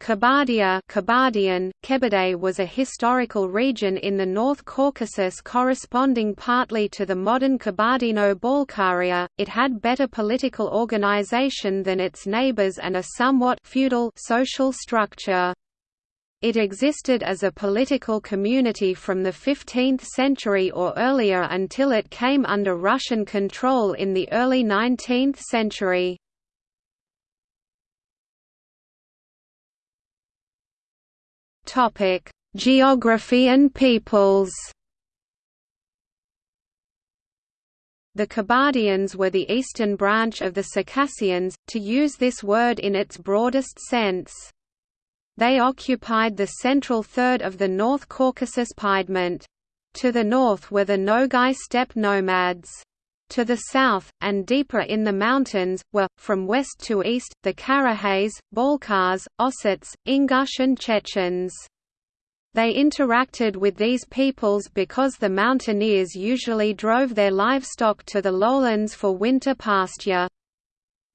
Kabardia Kabardian, Kebede was a historical region in the North Caucasus corresponding partly to the modern Kabardino-Balkaria. It had better political organization than its neighbors and a somewhat feudal social structure. It existed as a political community from the 15th century or earlier until it came under Russian control in the early 19th century. Topic: Geography and peoples. The Kabardians were the eastern branch of the Circassians, to use this word in its broadest sense. They occupied the central third of the North Caucasus Piedmont. To the north were the Nogai steppe nomads. To the south, and deeper in the mountains, were, from west to east, the Karachays, Balkars, Ossets, Ingush and Chechens. They interacted with these peoples because the mountaineers usually drove their livestock to the lowlands for winter pasture.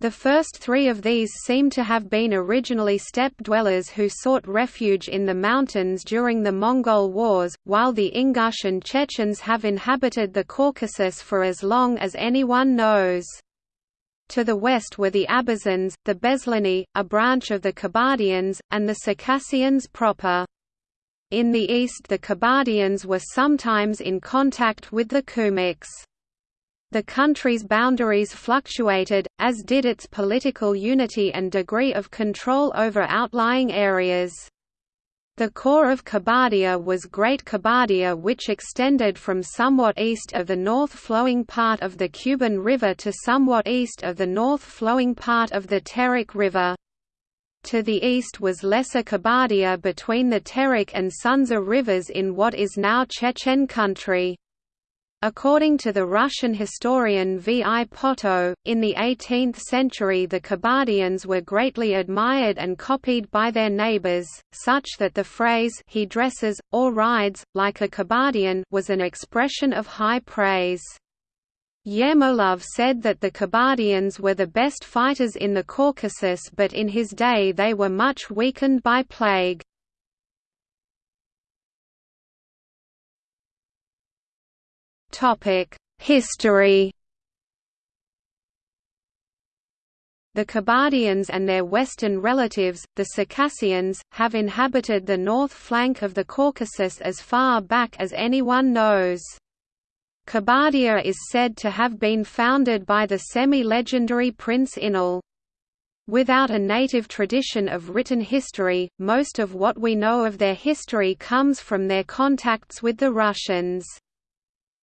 The first three of these seem to have been originally steppe dwellers who sought refuge in the mountains during the Mongol Wars, while the Ingush and Chechens have inhabited the Caucasus for as long as anyone knows. To the west were the Abazans, the Besleney, a branch of the Kabardians, and the Circassians proper. In the east the Kabardians were sometimes in contact with the Kumyks. The country's boundaries fluctuated, as did its political unity and degree of control over outlying areas. The core of Kabardia was Great Kabardia which extended from somewhat east of the north-flowing part of the Kuban River to somewhat east of the north-flowing part of the Terek River. To the east was Lesser Kabardia between the Terek and Sunzha rivers in what is now Chechen country. According to the Russian historian V. I. Potto, in the 18th century the Kabardians were greatly admired and copied by their neighbors, such that the phrase he dresses, or rides, like a Kabardian was an expression of high praise. Yermolov said that the Kabardians were the best fighters in the Caucasus but in his day they were much weakened by plague. History The Kabardians and their western relatives, the Circassians, have inhabited the north flank of the Caucasus as far back as anyone knows. Kabardia is said to have been founded by the semi-legendary Prince Inal. Without a native tradition of written history, most of what we know of their history comes from their contacts with the Russians.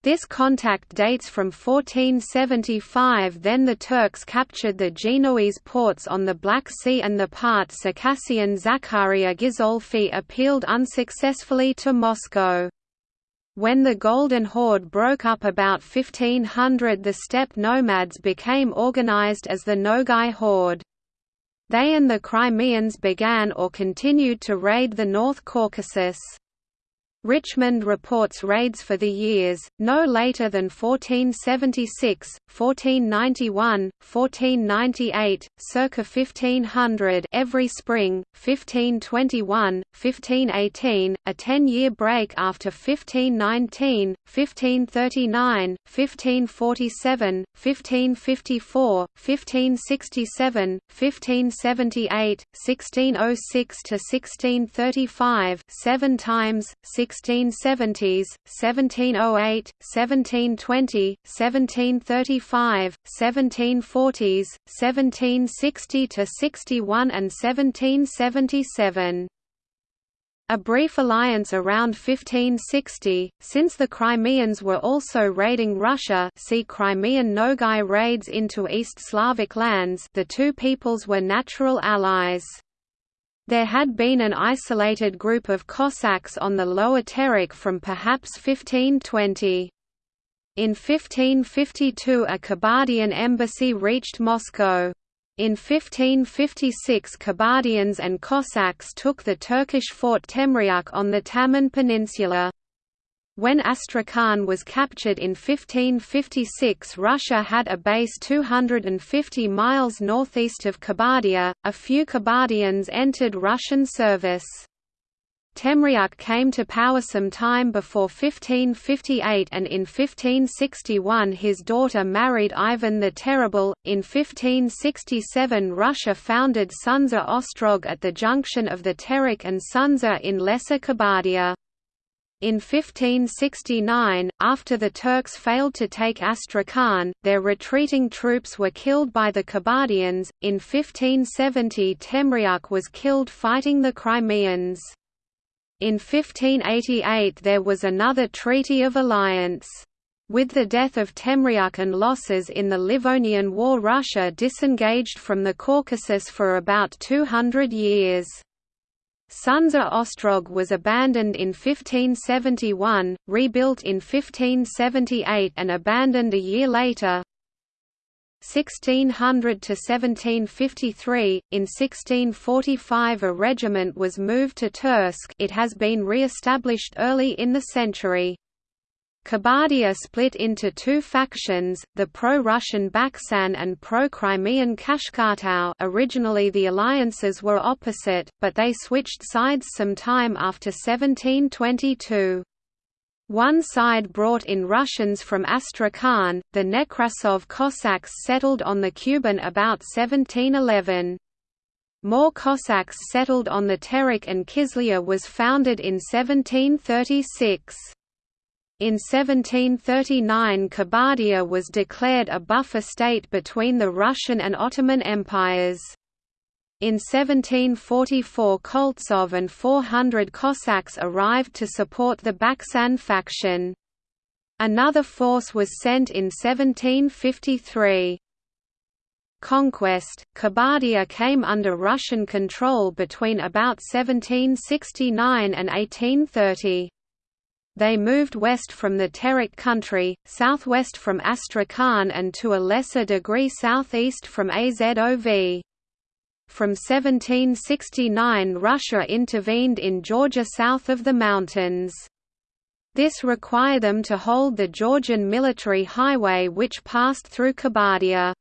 This contact dates from 1475 then the Turks captured the Genoese ports on the Black Sea and the part Circassian Zakaria Gizolfi appealed unsuccessfully to Moscow. When the Golden Horde broke up about 1500 the steppe nomads became organized as the Nogai Horde. They and the Crimeans began or continued to raid the North Caucasus. Richmond reports raids for the years, no later than 1476, 1491, 1498, circa 1500 every spring, 1521, 1518, a ten-year break after 1519, 1539, 1547, 1554, 1567, 1578, 1606–1635 seven times, 1670s, 1708, 1720, 1735, 1740s, 1760–61 and 1777. A brief alliance around 1560, since the Crimeans were also raiding Russia see Crimean Nogai raids into East Slavic lands the two peoples were natural allies. There had been an isolated group of Cossacks on the Lower Terek from perhaps 1520. In 1552 a Kabardian embassy reached Moscow. In 1556 Kabardians and Cossacks took the Turkish fort Temryuk on the Taman Peninsula. When Astrakhan was captured in 1556 Russia had a base 250 miles northeast of Kabardia, a few Kabardians entered Russian service. Temryuk came to power some time before 1558 and in 1561 his daughter married Ivan the Terrible. In 1567 Russia founded Sunzha Ostrog at the junction of the Terek and Sunzha in Lesser Kabardia. In 1569, after the Turks failed to take Astrakhan, their retreating troops were killed by the Kabardians. In 1570, Temryuk was killed fighting the Crimeans. In 1588 there was another Treaty of Alliance. With the death of Temryuk and losses in the Livonian War Russia disengaged from the Caucasus for about 200 years. Sunzha Ostrog was abandoned in 1571, rebuilt in 1578 and abandoned a year later. 1600 to 1753 in 1645 a regiment was moved to Tursk it has been re-established early in the century Kabardia split into two factions, the pro-Russian Baksan and pro-Crimean Kashkartau originally the alliances were opposite, but they switched sides some time after 1722. One side brought in Russians from Astrakhan, the Nekrasov Cossacks settled on the Kuban about 1711. More Cossacks settled on the Terek and Kizlyar was founded in 1736. In 1739 Kabardia was declared a buffer state between the Russian and Ottoman empires. In 1744 Koltsov and 400 Cossacks arrived to support the Baksan faction. Another force was sent in 1753. Conquest, Kabardia came under Russian control between about 1769 and 1830. They moved west from the Terek country, southwest from Astrakhan and to a lesser degree southeast from Azov. From 1769 Russia intervened in Georgia south of the mountains. This required them to hold the Georgian military highway which passed through Kabardia.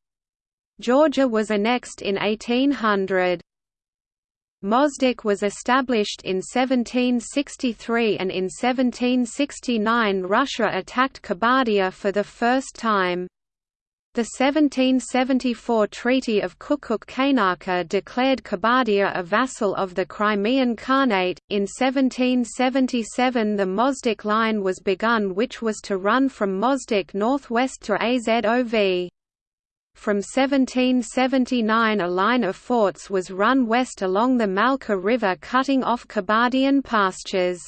Georgia was annexed in 1800. Mozdok was established in 1763 and in 1769 Russia attacked Kabardia for the first time. The 1774 Treaty of Küçük-Kaynarca declared Kabardia a vassal of the Crimean Khanate. In 1777 the Mozdok line was begun which was to run from Mozdok northwest to Azov. From 1779 a line of forts was run west along the Malka River cutting off Kabardian pastures.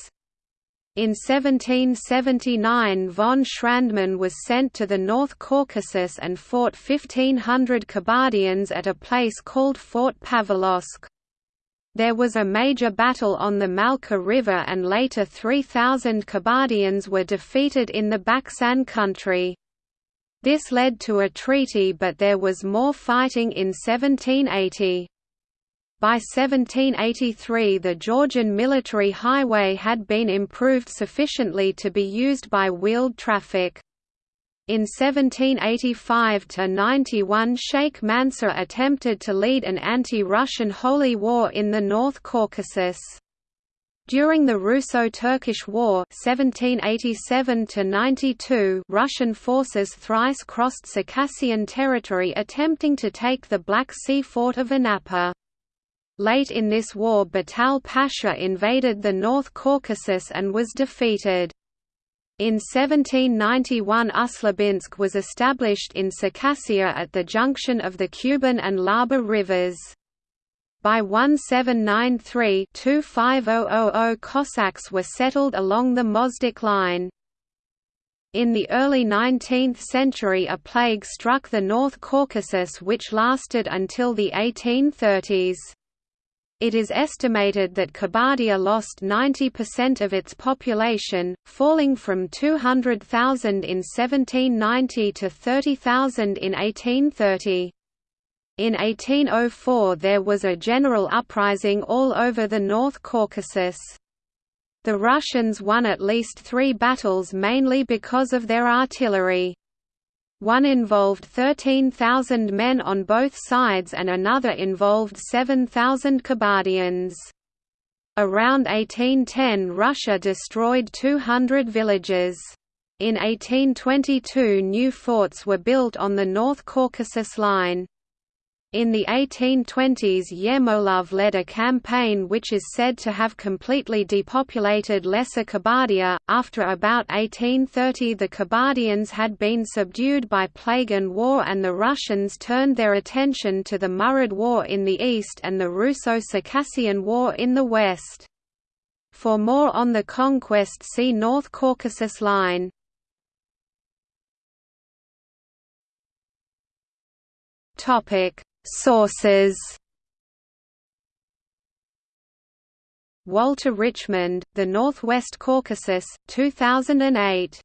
In 1779 von Schrandmann was sent to the North Caucasus and fought 1500 Kabardians at a place called Fort Pavlovsk. There was a major battle on the Malka River and later 3,000 Kabardians were defeated in the Baksan country. This led to a treaty but there was more fighting in 1780. By 1783 the Georgian military highway had been improved sufficiently to be used by wheeled traffic. In 1785–91 Sheikh Mansur attempted to lead an anti-Russian holy war in the North Caucasus. During the Russo-Turkish War 1787 Russian forces thrice crossed Circassian territory attempting to take the Black Sea fort of Anapa. Late in this war Batal Pasha invaded the North Caucasus and was defeated. In 1791 Ust-Labinsk was established in Circassia at the junction of the Kuban and Laba rivers. By 1793-25000 Cossacks were settled along the Mozdok line. In the early 19th century a plague struck the North Caucasus which lasted until the 1830s. It is estimated that Kabardia lost 90% of its population, falling from 200,000 in 1790 to 30,000 in 1830. In 1804 there was a general uprising all over the North Caucasus. The Russians won at least three battles mainly because of their artillery. One involved 13,000 men on both sides and another involved 7,000 Kabardians. Around 1810 Russia destroyed 200 villages. In 1822 new forts were built on the North Caucasus Line. In the 1820s Yermolov led a campaign which is said to have completely depopulated Lesser Kabardia. After about 1830 the Kabardians had been subdued by plague and war and the Russians turned their attention to the Murid War in the east and the Russo-Circassian War in the west. For more on the conquest see North Caucasus Line. Topic Sources. Walter Richmond, The Northwest Caucasus, 2008